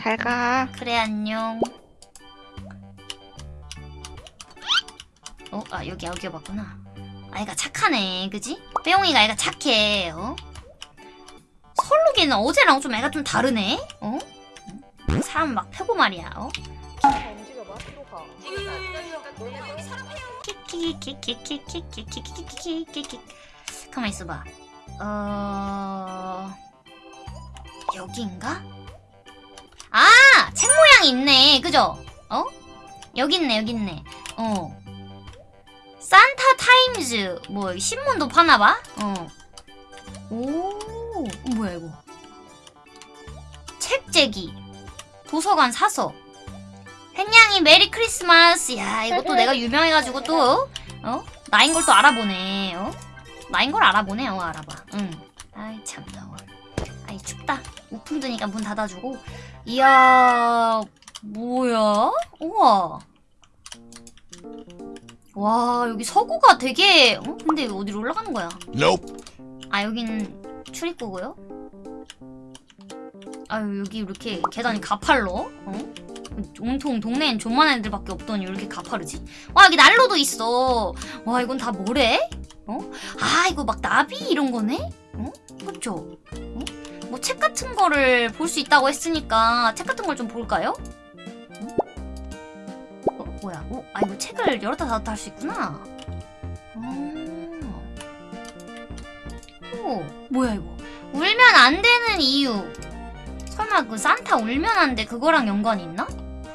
잘 가. 그래 안녕. 어? 아 여기 여기 맞구나. 아이가 착하네, 그지? 빼용이가 애가 착해. 어? 설록이는 어제랑 좀 애가 좀 다르네. 어? 응? 사람 막 패고 말이야. 어? 가만 있어봐. 어 모양이 있네. 그죠? 어? 여기 있네, 여기 있네. 어. 산타 타임즈 뭐 신문도 파나 봐? 어. 오, 어, 뭐야 이거? 책재기. 도서관 사서. 햇냥이 메리 크리스마스. 야, 이것도 내가 유명해가지고 또 어? 나인 걸 또 알아보네. 어? 나인 걸 알아보네. 어, 알아봐. 응. 아이 참 더워. 아이 춥다. 우풍 드니까 문 닫아주고. 이야, 뭐야? 우와. 와, 여기 서구가 되게. 어? 근데 어디로 올라가는 거야? Nope. 아, 여기는 출입구고요. 아유, 여기 이렇게 계단이 가팔로. 어? 온통 동네엔 존만한 애들밖에 없더니 왜 이렇게 가파르지? 와 여기 난로도 있어. 와 이건 다 뭐래? 어? 아 이거 막 나비 이런 거네? 어? 그쵸? 어? 뭐 책 같은 거를 볼 수 있다고 했으니까 책 같은 걸 좀 볼까요? 아 이거 책을 열었다 닫았다 할 수 있구나. 어. 오, 뭐야 이거? 울면 안 되는 이유. 설마 그 산타 울면 안 돼 그거랑 연관이 있나?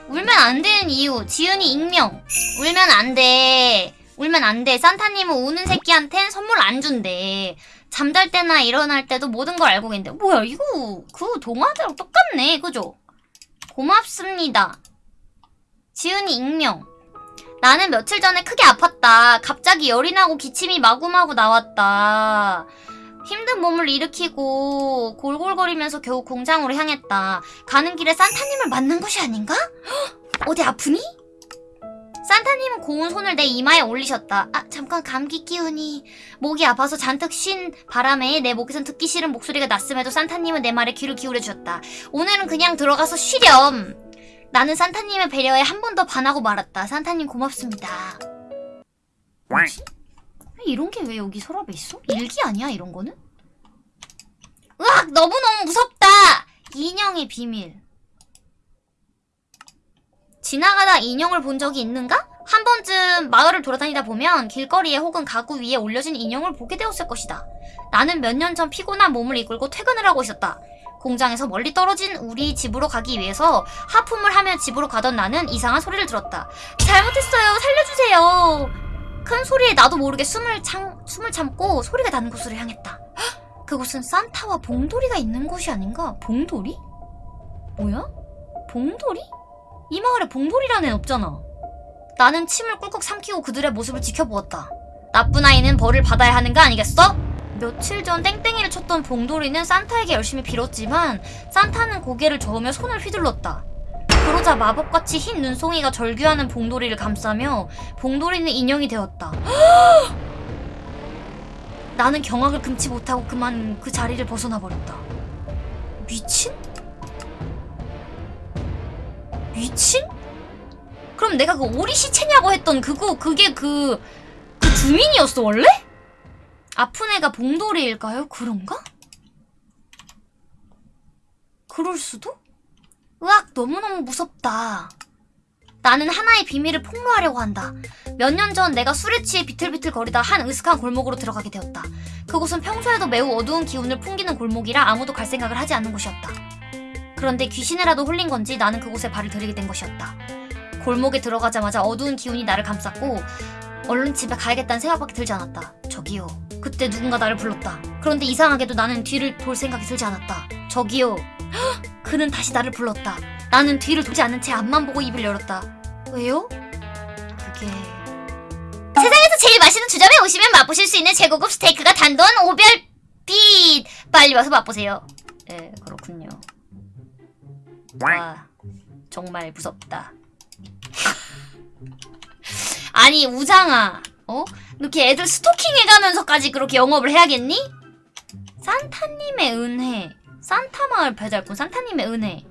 울면 안 되는 이유 지은이 익명 울면 안돼 울면 안돼 산타님은 우는 새끼한텐 선물 안 준대 잠잘 때나 일어날 때도 모든 걸 알고 계는데 뭐야 이거 그 동화대로 똑같네 그죠? 고맙습니다 지은이 익명 나는 며칠 전에 크게 아팠다 갑자기 열이 나고 기침이 마구마구 나왔다 힘든 몸을 일으키고 골골거리면서 겨우 공장으로 향했다. 가는 길에 산타님을 만난 것이 아닌가? 헉, 어디 아프니? 산타님은 고운 손을 내 이마에 올리셨다. 아, 잠깐 감기 기운이. 목이 아파서 잔뜩 쉰 바람에 내 목에선 듣기 싫은 목소리가 났음에도 산타님은 내 말에 귀를 기울여 주었다. 오늘은 그냥 들어가서 쉬렴. 나는 산타님의 배려에 한 번 더 반하고 말았다. 산타님 고맙습니다. 뭐지? 이런 게 왜 여기 서랍에 있어? 일기 아니야 이런 거는? 으악 너무너무 무섭다 인형의 비밀 지나가다 인형을 본 적이 있는가? 한 번쯤 마을을 돌아다니다 보면 길거리에 혹은 가구 위에 올려진 인형을 보게 되었을 것이다 나는 몇 년 전 피곤한 몸을 이끌고 퇴근을 하고 있었다 공장에서 멀리 떨어진 우리 집으로 가기 위해서 하품을 하며 집으로 가던 나는 이상한 소리를 들었다 잘못했어요 살려주세요 큰 소리에 나도 모르게 숨을, 참, 숨을 참고 소리가 나는 곳으로 향했다. 헉! 그곳은 산타와 봉돌이가 있는 곳이 아닌가? 봉돌이? 뭐야? 봉돌이? 이 마을에 봉돌이라는 애 없잖아. 나는 침을 꿀꺽 삼키고 그들의 모습을 지켜보았다. 나쁜 아이는 벌을 받아야 하는 거 아니겠어? 며칠 전 땡땡이를 쳤던 봉돌이는 산타에게 열심히 빌었지만 산타는 고개를 저으며 손을 휘둘렀다. 그러자 마법같이 흰 눈송이가 절규하는 봉돌이를 감싸며 봉돌이는 인형이 되었다. 나는 경악을 금치 못하고 그만 그 자리를 벗어나 버렸다. 미친? 미친? 그럼 내가 그 오리 시체냐고 했던 그거 그게 그, 그 주민이었어 원래? 아픈 애가 봉돌이일까요? 그런가? 그럴 수도? 으악 너무너무 무섭다. 나는 하나의 비밀을 폭로하려고 한다. 몇 년 전 내가 술에 취해 비틀비틀 거리다 한 으슥한 골목으로 들어가게 되었다. 그곳은 평소에도 매우 어두운 기운을 풍기는 골목이라 아무도 갈 생각을 하지 않는 곳이었다. 그런데 귀신이라도 홀린 건지 나는 그곳에 발을 들이게 된 것이었다. 골목에 들어가자마자 어두운 기운이 나를 감쌌고 얼른 집에 가야겠다는 생각밖에 들지 않았다. 저기요. 그때 누군가 나를 불렀다. 그런데 이상하게도 나는 뒤를 돌 생각이 들지 않았다. 저기요. 헉! 그는 다시 나를 불렀다. 나는 뒤를 돌지 않은 채 앞만 보고 입을 열었다. 왜요? 그게... 세상에서 제일 맛있는 주점에 오시면 맛보실 수 있는 최고급 스테이크가 단돈 5별빛! 빨리 와서 맛보세요. 네, 그렇군요. 와, 정말 무섭다. 아니, 우장아. 어? 이렇게 애들 스토킹해가면서까지 그렇게 영업을 해야겠니? 산타님의 은혜. 산타 마을 배달꾼 산타님의 은혜.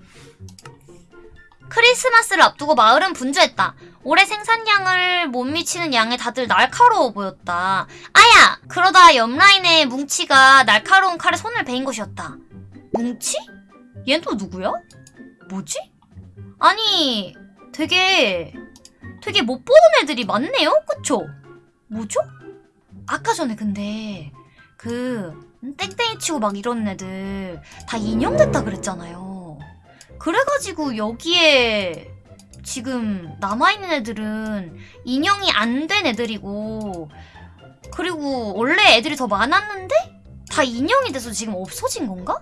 크리스마스를 앞두고 마을은 분주했다. 올해 생산량을 못 미치는 양에 다들 날카로워 보였다. 아야! 그러다 옆라인에 뭉치가 날카로운 칼에 손을 베인 것이었다. 뭉치? 얜 또 누구야? 뭐지? 아니, 되게, 되게 못 보는 애들이 많네요? 그쵸? 뭐죠? 아까 전에 근데, 그, 땡땡이 치고 막 이러는 애들 다 인형됐다 그랬잖아요. 그래가지고 여기에 지금 남아있는 애들은 인형이 안 된 애들이고, 그리고 원래 애들이 더 많았는데? 다 인형이 돼서 지금 없어진 건가?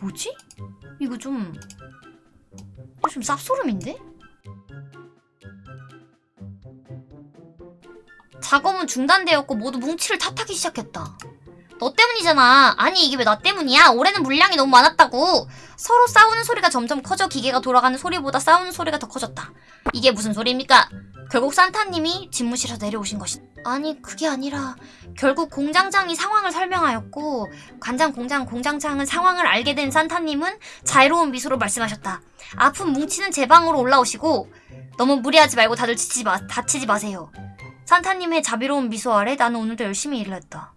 뭐지? 이거 좀, 좀 쌉소름인데? 작업은 중단되었고 모두 뭉치를 탓하기 시작했다. 너 때문이잖아. 아니 이게 왜 나 때문이야? 올해는 물량이 너무 많았다고. 서로 싸우는 소리가 점점 커져 기계가 돌아가는 소리보다 싸우는 소리가 더 커졌다. 이게 무슨 소리입니까? 결국 산타님이 집무실에서 내려오신 것이다. 아니 그게 아니라 결국 공장장이 상황을 설명하였고 관장 공장 공장장은 상황을 알게 된 산타님은 자유로운 미소로 말씀하셨다. 아픈 뭉치는 제 방으로 올라오시고 너무 무리하지 말고 다들 지치지 마, 다치지 마세요. 산타님의 자비로운 미소 아래 나는 오늘도 열심히 일을 했다.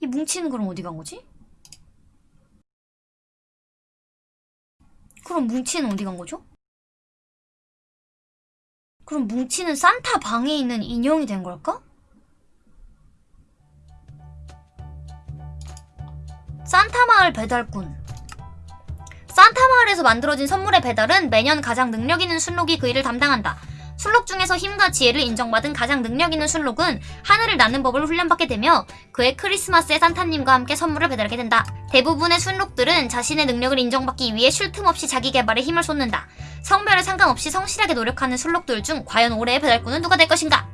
이 뭉치는 그럼 어디 간 거지? 그럼 뭉치는 어디 간 거죠? 그럼 뭉치는 산타 방에 있는 인형이 된 걸까? 산타 마을 배달꾼 산타 마을에서 만들어진 선물의 배달은 매년 가장 능력 있는 순록이 그 일을 담당한다. 순록 중에서 힘과 지혜를 인정받은 가장 능력 있는 순록은 하늘을 나는 법을 훈련받게 되며 그의 크리스마스에 산타님과 함께 선물을 배달하게 된다. 대부분의 순록들은 자신의 능력을 인정받기 위해 쉴 틈 없이 자기 개발에 힘을 쏟는다. 성별에 상관없이 성실하게 노력하는 순록들 중 과연 올해의 배달꾼은 누가 될 것인가?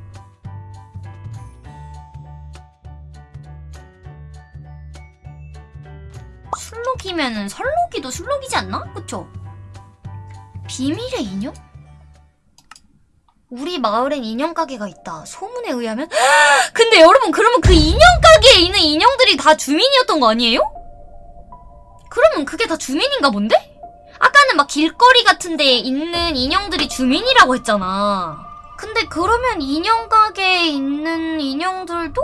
순록이면은 설록이도 순록이지 않나? 그쵸? 비밀의 인형? 우리 마을엔 인형 가게가 있다. 소문에 의하면 근데 여러분 그러면 그 인형 가게에 있는 인형들이 다 주민이었던 거 아니에요? 그러면 그게 다 주민인가 본데? 아까는 막 길거리 같은 데에 있는 인형들이 주민이라고 했잖아. 근데 그러면 인형 가게에 있는 인형들도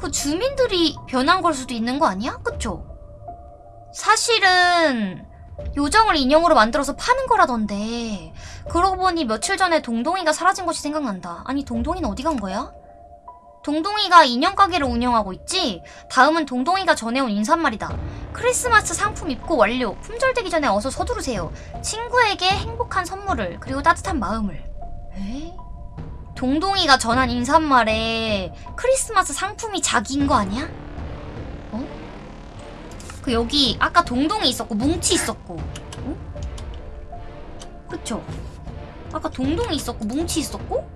그 주민들이 변한 걸 수도 있는 거 아니야? 그쵸? 사실은 요정을 인형으로 만들어서 파는 거라던데 그러고 보니 며칠 전에 동동이가 사라진 것이 생각난다. 아니 동동이는 어디 간 거야? 동동이가 인형 가게를 운영하고 있지? 다음은 동동이가 전해온 인사말이다. 크리스마스 상품 입고 완료. 품절되기 전에 어서 서두르세요. 친구에게 행복한 선물을 그리고 따뜻한 마음을. 에? 동동이가 전한 인사말에 크리스마스 상품이 자기인 거 아니야? 어? 그 여기 아까 동동이 있었고 뭉치 있었고. 어? 그쵸? 아까 동동이 있었고 뭉치 있었고?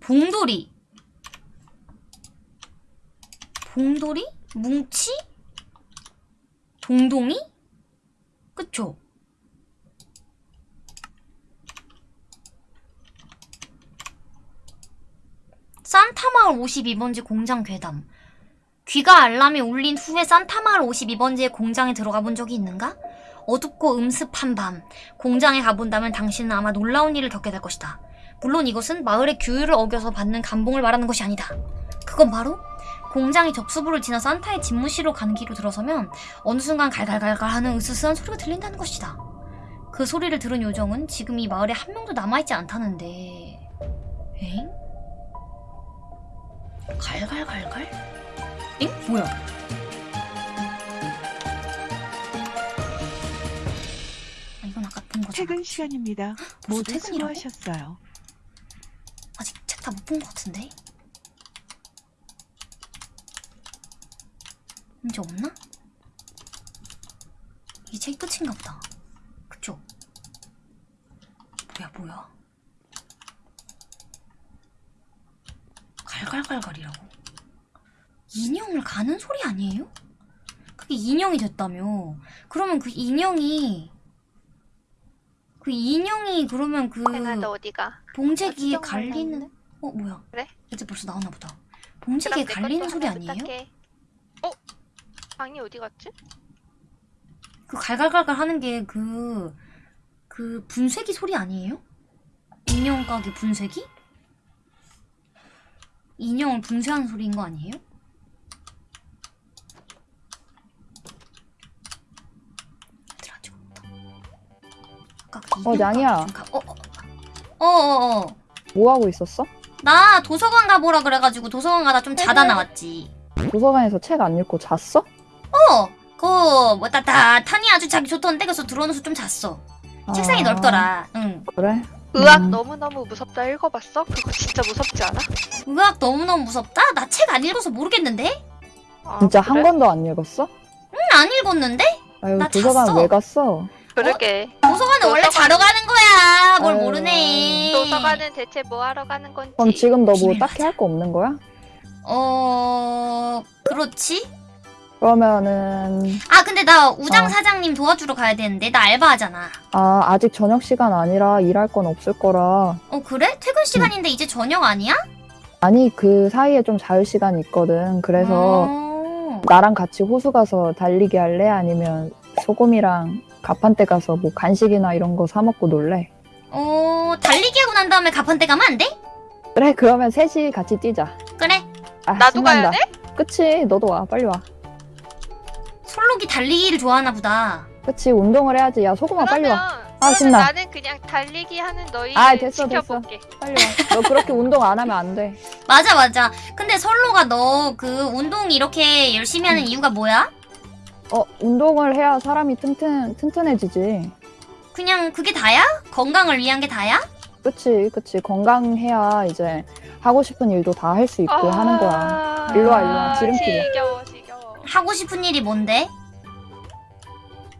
봉돌이 봉돌이? 뭉치? 동동이? 그쵸? 산타마을 52번지 공장 괴담 귀가 알람이 울린 후에 산타마을 52번지의 공장에 들어가 본 적이 있는가? 어둡고 음습한 밤 공장에 가본다면 당신은 아마 놀라운 일을 겪게 될 것이다. 물론 이것은 마을의 규율을 어겨서 받는 감봉을 말하는 것이 아니다. 그건 바로 공장이 접수부를 지나 산타의 집무실로 가는 길로 들어서면 어느 순간 갈갈갈갈 하는 으스스한 소리가 들린다는 것이다. 그 소리를 들은 요정은 지금 이 마을에 한 명도 남아있지 않다는데... 엥? 갈갈갈갈? 엥? 뭐야? 아, 이건 아까 본 거잖아. 퇴근 시간입니다. 모두 퇴근이라고? 수고하셨어요. 아직 책 다 못 본 것 같은데? 이제 없나? 이책 끝인가 보다. 그쵸? 뭐야, 뭐야. 갈갈갈갈이라고? 인형을 가는 소리 아니에요? 그게 인형이 됐다며. 그러면 그 인형이, 그 인형이 그러면 그? 봉제기에 갈리는. 어 뭐야? 그래? 이제 벌써 나오나 보다. 내 갈리는 소리 아니에요? 부탁해. 어? 방이 어디 갔지? 그 갈갈갈갈 하는 게 그, 그 분쇄기 소리 아니에요? 인형 가게 분쇄기? 인형을 분쇄하는 소리인 거 아니에요? 그 어, 좀 가- 어, 어, 어, 어, 어. 뭐 하고 있었어? 나 도서관 가보라 그래가지고 도서관 가다 좀 자다 나왔지. 도서관에서 책 안 읽고 잤어? 어, 그, 뭐, 따, 따, 탄이 아주 자기 좋던데, 그래서 들어오면서 좀 잤어. 책상이 아, 넓더라. 응. 그래? 의학 음. 너무너무 무섭다 읽어봤어? 그거 진짜 무섭지 않아? 의학 너무너무 무섭다? 나 책 안 읽어서 모르겠는데? 아, 진짜 그래? 한 권도 안 읽었어? 응, 안 읽었는데? 아유 나 도서관 잤어. 왜 갔어? 그러게 도서관은 원래 도서관- 자러 가는 거야. 뭘 아유, 모르네. 도서관은 대체 뭐 하러 가는 건지 그럼 지금 너 뭐 딱히 할 거 없는 거야? 어, 그렇지? 그러면은 아, 근데 나 우장 어. 사장님 도와주러 가야 되는데, 나 알바하잖아. 아 아직 저녁 시간 아니라 일할 건 없을 거라 어, 그래? 퇴근 시간인데 이제 저녁 아니야? 아니 그 사이에 좀 자유 시간이 있거든 그래서 어. 나랑 같이 호수 가서 달리기 할래? 아니면 소금이랑 가판대 가서 뭐 간식이나 이런 거 사 먹고 놀래? 어, 달리기 하고 난 다음에 가판대 가면 안 돼? 그래 그러면 셋이 같이 뛰자 그래. 아, 나도 신난다. 가야 돼? 그치 너도 와 빨리 와 달리기를 좋아하나 보다. 그치 운동을 해야지 야 소금아 빨리 그러면 와 아, 신나. 나는 그냥 달리기 하는 너희를 아, 됐어, 지켜볼게 빨리 와 너 그렇게 운동 안 하면 안 돼 맞아, 맞아. 근데 설로가 너 그 운동 이렇게 열심히 하는 음. 이유가 뭐야? 어 운동을 해야 사람이 튼튼 튼튼해지지 그냥 그게 다야? 건강을 위한 게 다야? 그치 그치 건강해야 이제 하고 싶은 일도 다 할 수 있고 아, 하는 거야 일로 와, 일로 와. 지름길이야. 지겨워 지겨워 하고 싶은 일이 뭔데?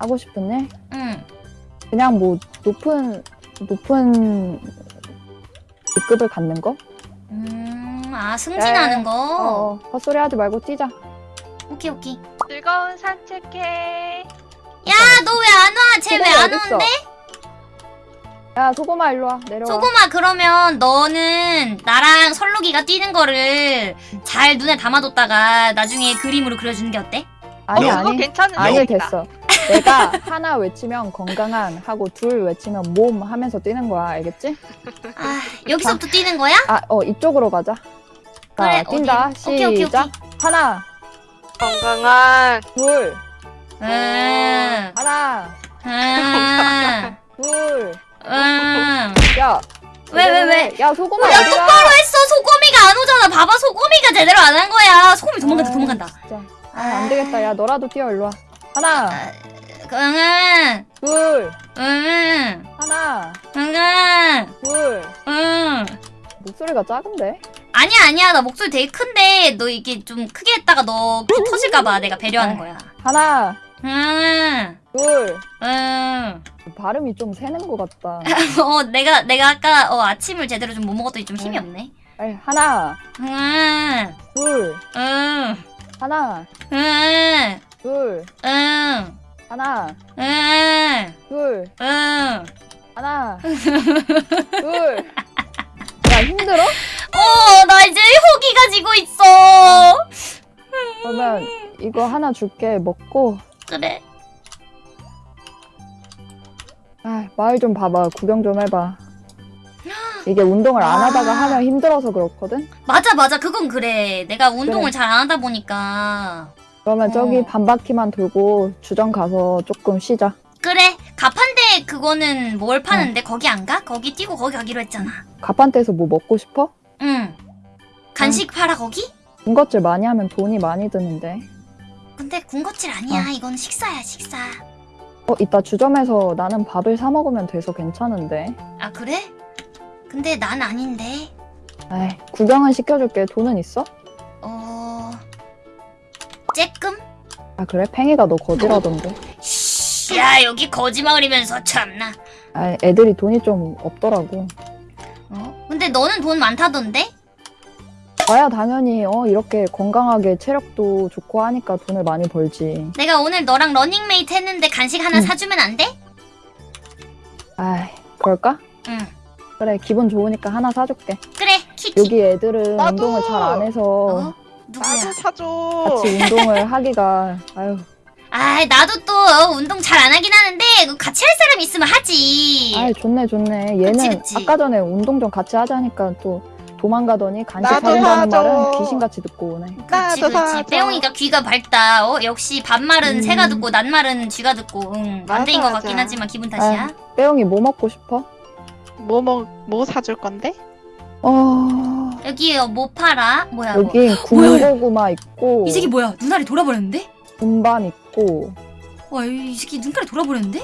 하고 싶은 일 응. 그냥 뭐 높은 높은 직급을 갖는 거? 음, 아, 승진하는 거? 어, 어 헛소리 하지 말고 뛰자 오케이, 오케이. 즐거운 산책해 야, 너 왜 안 와? 쟤 왜 안? 오는데? 야 소금아 일로 와 내려와 소금아, 그러면 너는 나랑 설록이가 뛰는 거를 잘 눈에 담아뒀다가 나중에 그림으로 그려주는 게 어때? 아니 어, 그거 아니 괜찮은 아니. 됐어 내가 하나 외치면 건강한 하고 둘 외치면 몸 하면서 뛰는 거야 알겠지? 아, 여기서부터 뛰는 거야? 아어 이쪽으로 가자 자 그래, 뛴다 어디? 오케이, 오케이, 시작 오케이. 하나 건강한 둘 응, 하나 응, 둘 응. 야. 왜, 왜, 왜? 야, 소금아, 야, 어디가? 똑바로 했어. 소꼬미가 안 오잖아. 봐봐, 소꼬미가 제대로 안 한 거야. 도망간다, 아, 도망간다. 진짜. 아, 안 되겠다. 야, 너라도 뛰어, 일로 와. 하나, 아, 응, 둘, 응, 하나, 응, 둘. 응. 목소리가 작은데? 아니야, 아니야. 나 목소리 되게 큰데, 너 이게 좀 크게 했다가 너귀 터질까봐 내가 배려하는 거야. 하나, 응, 둘. 응. 발음이 좀 새는 것 같다. 어, 내가, 내가 아까 어, 아침을 제대로 좀 못 먹었더니 좀 힘이 응. 없네. 아이, 하나, 응, 둘, 응, 하나, 응, 둘, 응, 하나, 응, 둘, 응. 하나, 둘. 야, 힘들어? 어, 나 이제 호기가 지고 있어. 그러면 이거 하나 줄게. 먹고. 그래. 아, 마을 좀 봐봐. 구경 좀 해봐. 이게 운동을 안 하다가 아. 하면 힘들어서 그렇거든? 맞아, 맞아. 그건 그래. 내가 운동을 그래. 잘안 하다 보니까. 그러면 어. 저기 반 바퀴만 돌고 주점 가서 조금 쉬자. 그래. 가판대 그거는 뭘 파는데 거기 안 가? 거기 뛰고 거기 가기로 했잖아. 가판대에서 뭐 먹고 싶어? 응. 간식 팔아 거기? 군것질 많이 하면 돈이 많이 드는데. 근데 군것질 아니야. 이건 식사야, 식사. 어, 이따 주점에서 나는 밥을 사 먹으면 돼서 괜찮은데. 아, 그래? 근데 난 아닌데. 에이, 구경은 시켜줄게. 돈은 있어? 어... 쬐끔? 아, 그래? 팽이가 너 거지라던데. 씨, 야, 여기 거짓말이면서 참나. 아, 애들이 돈이 좀 없더라고. 어? 근데 너는 돈 많다던데? 나야 당연히 어 이렇게 건강하게 체력도 좋고 하니까 돈을 많이 벌지. 내가 오늘 너랑 러닝메이트 했는데 간식 하나 응. 사주면 안 돼? 아이, 그럴까? 응. 그래, 기분 좋으니까 하나 사줄게. 그래, 키키. 여기 애들은 나도! 운동을 잘 안 해서 어? 누구야? 나도 사줘. 같이 운동을 하기가 아유 아 나도 또 어, 운동 잘 안 하긴 하는데 그 같이 할 사람 있으면 하지. 아이 좋네 좋네 얘는 그치, 그치. 아까 전에 운동 좀 같이 하자니까 또 도망가더니 간식 사준다는. 말은 귀신같이 듣고 오네 그치. 사줘. 빼용이가 귀가 밝다. 어 역시 반말은 음. 새가 듣고 낱말은 쥐가 듣고. 응. 반대인 것 같긴. 하지만 기분 탓이야. 빼용이 뭐 먹고 싶어? 뭐 먹, 뭐 사줄 건데? 어... 여기 뭐 팔아? 뭐야 뭐. 여기 군고구마 있고 이 새끼 뭐야? 눈알이 돌아버렸는데? 군밤 있고 와, 이 새끼 눈깔이 돌아버렸는데?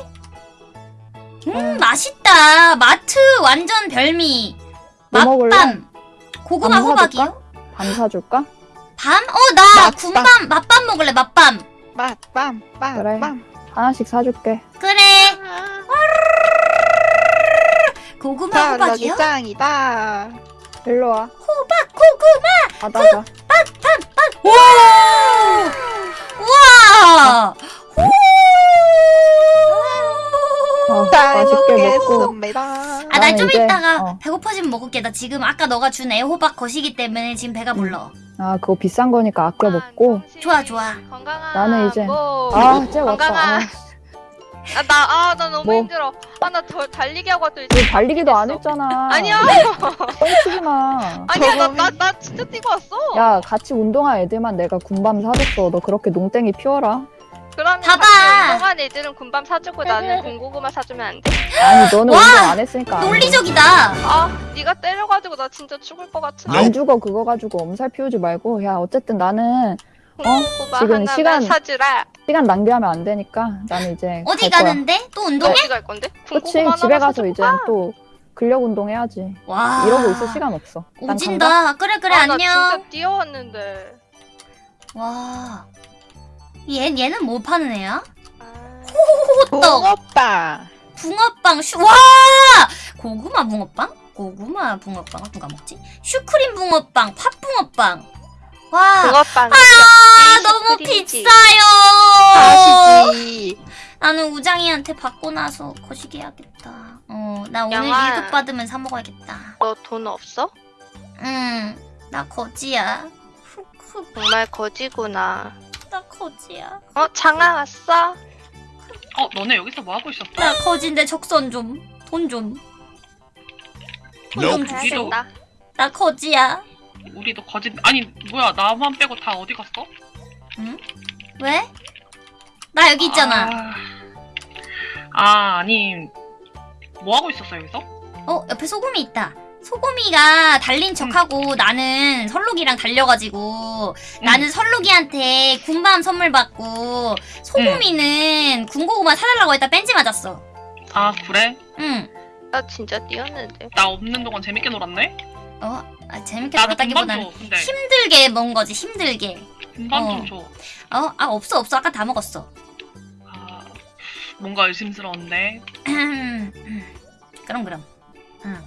음, 음. 맛있다. 마트 완전 별미. 뭐? 맛밤. 고구마 밤 호박이요? 밤 사줄까? 밤? 어, 나 맛밤. 군밤, 맛밤 먹을래, 맛밤. 맛, 빰, 빰, 그래. 빰. 하나씩 사줄게 그래. 고구마 호박이요? 짱이다. 일로 와 호박, 고구마. 받아가 와! 우와! 어, 잘 맛있게 먹고 먹겠습니다. 아, 나 좀 이제, 이따가 어. 배고파지면 먹을게. 나 지금 아까 너가 준 애호박 거시기 때문에 지금 배가 불러. 아 그거 비싼 거니까 아껴 먹고 좋아, 좋아. 건강한 나는 이제- 뭐. 아쟤 왔다 건강한 아, 아 나 아 나 너무 뭐? 힘들어 아 나 더 달리기 하고 또너 달리기도 안. 했잖아 아니야 뻥치지 마 아니야 나 나 나 진짜 뛰고 왔어 야 같이 운동한 애들만 내가 군밤 사줬어 너 그렇게 농땡이 피워라 그러면 봐봐. 같이 운동한 애들은 군밤 사주고 나는 군고구마 사주면 안 돼? 아니 너는 와! 운동 안 했으니까. 논리적이다. 아 네가 때려가지고 나 진짜 죽을 것 같은데 안 죽어 그거 가지고 엄살 피우지 말고 야 어쨌든 나는 군고구마 지금 시간- 사주라 시간 낭비하면 안 되니까 나는 이제 어디. 가는데? 또 운동해? 어디 갈 건데? 그치 군고구마 집에 가서 이제 가. 또 근력 운동 해야지 와. 이러고 있을 시간 없어. 오진다. 그래, 그래, 아, 나 안녕. 진짜 뛰어왔는데 와. 얘, 얘는 뭐 파는 애야? 아, 호떡. 붕어빵. 붕어빵, 슈, 와! 고구마 붕어빵? 고구마 붕어빵을 누가 먹지? 슈크림 붕어빵, 팥붕어빵. 와. 붕어빵 아, 너무 비싸요! 아시지. 나는 우장이한테 받고 나서 거시기 해야겠다. 어, 나 오늘 양아. 1급 받으면 사 먹어야겠다. 너 돈 없어? 응, 나 거지야. 정말 거지구나 나 거지야. 어? 장아 왔어? 어, 너네 여기서 뭐 하고 있었어? 나 거진데 적선 좀. 돈 좀. 돈좀 주세요. 우리도 가야겠다 나 거지야. 우리도 거짓 아니 뭐야 나만 빼고 다 어디 갔어? 왜? 나 여기 있잖아. 아, 아 아니 뭐 하고 있었어 여기서? 어, 옆에 소금이 있다. 소금이가 달린 척하고 나는 설록이랑 달려가지고 나는 설록이한테 군밤 선물 받고 소금이는 군고구마 사달라고 했다 뺀지 맞았어. 아 그래? 응. 나 진짜 뛰었는데 나 없는 동안 재밌게 놀았네? 어, 아, 재밌게 나도 줘 근데 힘들게 먹은 거지, 힘들게. 군밤 어. 좀 줘. 어, 아, 없어, 없어. 아까 다 먹었어. 아 뭔가 의심스러운데 그럼, 그럼. 응.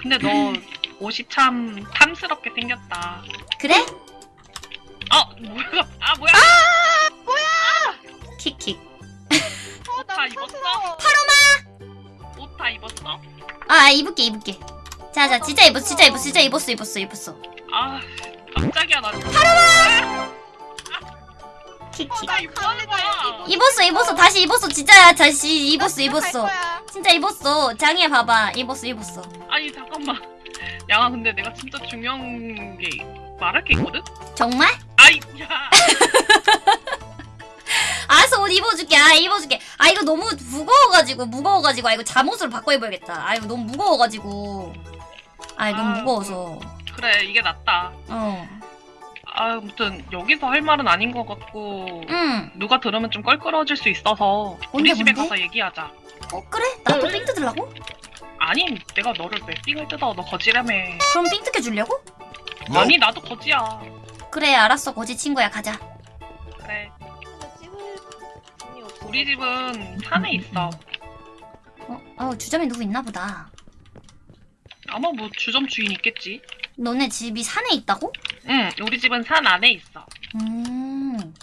근데 너 옷이 참 탐스럽게 생겼다 그래? 아 뭐야 아 뭐야 킥킥. 옷 다 입었어? 옷다 입었어? 아, 입을게, 입을게. 자, 자, 진짜 입었어, 진짜 입었어, 진짜 입었어, 입었어, 입었어. 아 깜짝이야 나 킥킥. 나 입었는 거야 입었어, 입었어, 다시 입었어, 진짜야, 다시 입었어, 입었어. 진짜 입었어. 장이야, 봐봐. 입었어, 입었어. 아니 잠깐만 양아 근데 내가 진짜 중요한 게 말할 게 있거든? 정말? 아이 야 알았어, 옷 입어줄게. 아, 입어줄게. 아, 이거 너무 무거워가지고, 무거워가지고. 아, 이거 잠옷으로 바꿔 입어야겠다. 아, 이거 너무 무거워가지고. 아, 이거 너무 아, 무거워서. 그래 이게 낫다 어. 아, 아무튼 여기서 할 말은 아닌 것 같고 응. 누가 들으면 좀 껄끄러워질 수 있어서 우리 집에? 가서 얘기하자. 어, 그래? 나도 삥 뜯으려고? 아니, 내가 너를 왜 삥을 뜯어? 너 거지라며. 그럼 삥 뜯겨주려고? 아니, 나도 거지야. 그래, 알았어. 거지 친구야, 가자. 그래. 없어. 우리 집은 산에 있어. 어, 어, 주점에 누구 있나 보다. 아마 뭐 주점 주인 있겠지. 너네 집이 산에 있다고? 응, 우리 집은 산 안에 있어. 음.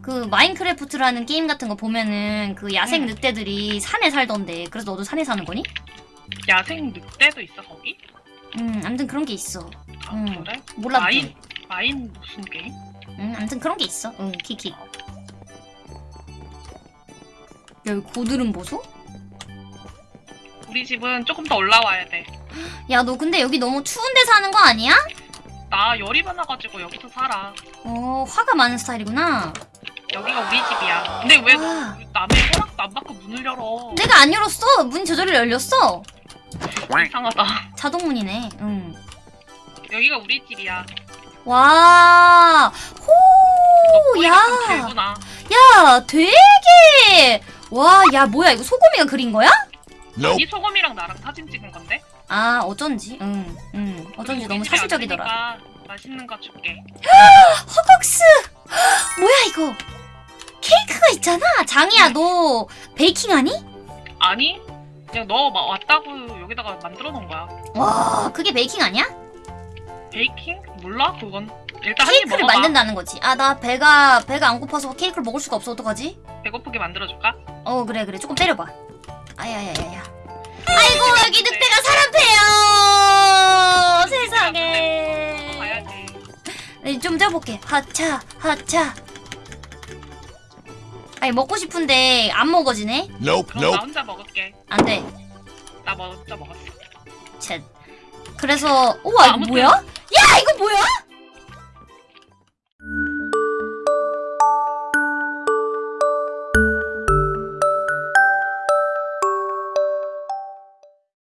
그 마인크래프트라는 게임 같은 거 보면은 그 야생 응. 늑대들이 산에 살던데 그래서 너도 산에 사는 거니? 야생 늑대도 있어 거기? 음, 아무튼 그런 게 있어. 아, 응. 그래? 몰랐대. 마인 아인 무슨 게임? 응, 아무튼 그런 게 있어. 응, 키키. 야, 여기 고드름 보소? 우리 집은 조금 더 올라와야 돼. 야, 너 근데 여기 너무 추운데 사는 거 아니야? 나 열이 많아가지고 여기서 살아. 어, 화가 많은 스타일이구나. 여기가 우리 집이야. 근데 왜너 아. 남의 허락도 안 받고 문을 열어? 내가 안 열었어. 문이 저절로 열렸어. 이상하다. 자동문이네. 응. 여기가 우리 집이야. 와, 호, 너 야. 야, 되게, 와, 야, 뭐야, 이거 소금이가 그린 거야? 이 소금이랑 나랑 사진 찍은 건데? 아, 어쩐지, 응, 응, 어쩐지 너무 사실적이더라. 맛있는 거 줄게. 허걱스! 뭐야, 이거? 케이크가 있잖아. 장이야, 너 베이킹하니? 아니? 그냥 너 마- 왔다고 여기다가 만들어 놓은 거야. 와, 그게 베이킹 아니야? 베이킹? 몰라? 그건. 일단 케이크를. 만든다는 거지. 아, 나 배가, 배가 안 고파서 케이크를 먹을 수가 없어. 어떡하지? 배고프게 만들어줄까? 어, 그래, 그래. 조금 때려봐. 아야야야야. 아이고, 여기 늑대가 사람 패요! 세상에. 좀 쪄볼게. 하차, 하차. 아니, 먹고 싶은데 안 먹어지네? Nope, 그럼 나 nope. 혼자 먹을게. 안 돼. 나 먼저 먹었어. 쳇. 그래서, 우와, 이거 뭐야? 야, 이거 뭐야?